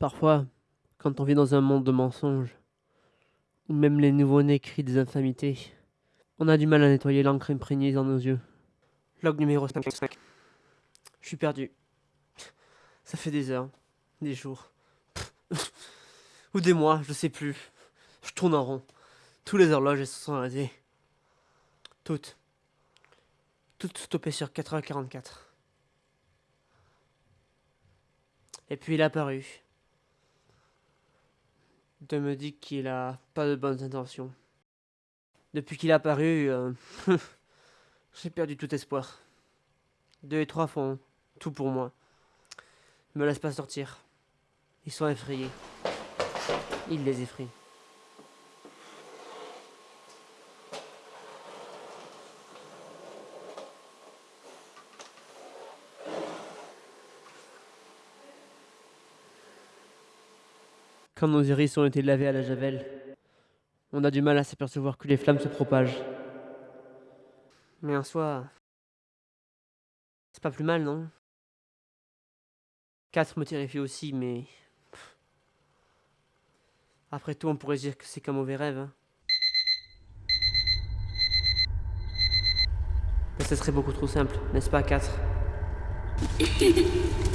Parfois, quand on vit dans un monde de mensonges, où même les nouveau-nés crient des infamités, on a du mal à nettoyer l'encre imprégnée dans nos yeux. Log numéro 55. Je suis perdu. Ça fait des heures, des jours, ou des mois, je sais plus. Je tourne en rond. Tous les horloges se sont arrêtées. Toutes. Toutes stoppées sur 4h44. Et puis il est apparu. De me dire qu'il a pas de bonnes intentions. Depuis qu'il est apparu, euh, j'ai perdu tout espoir. Deux et trois font tout pour moi. Me laissent pas sortir. Ils sont effrayés. Ils les effraient. Quand nos iris ont été lavés à la javel, on a du mal à s'apercevoir que les flammes se propagent. Mais en soi, c'est pas plus mal, non? 4 me terrifie aussi, mais... Après tout, on pourrait dire que c'est qu'un mauvais rêve. Hein. Mais ce serait beaucoup trop simple, n'est-ce pas, 4